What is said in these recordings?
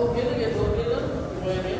Ô, Vitor, Vitor, Vitor, Vitor,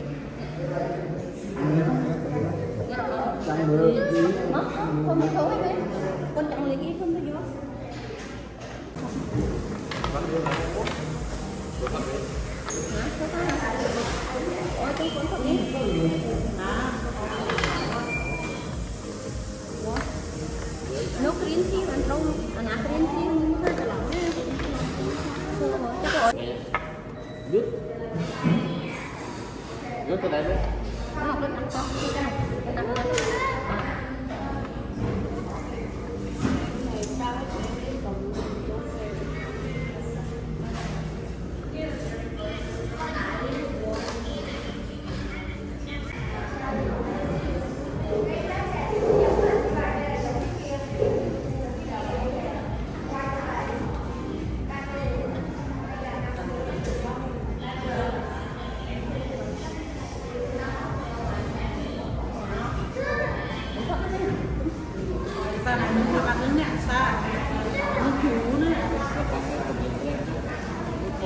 ได้ไหม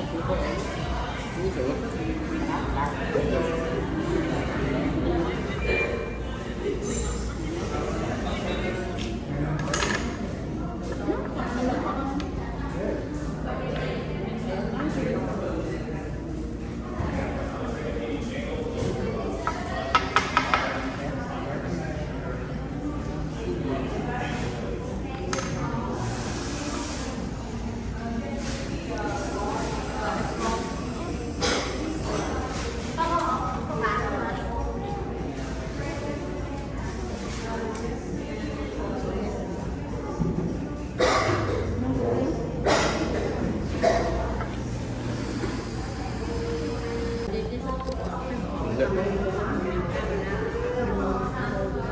cho you.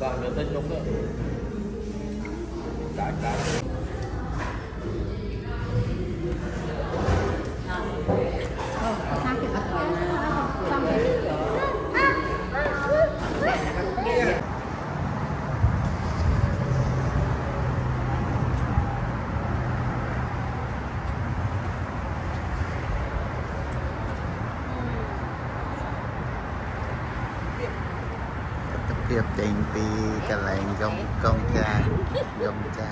Vâng, tên Trung tên đúng cả tập រៀបចេញពីកន្លែងកុំកុំចាកុំចា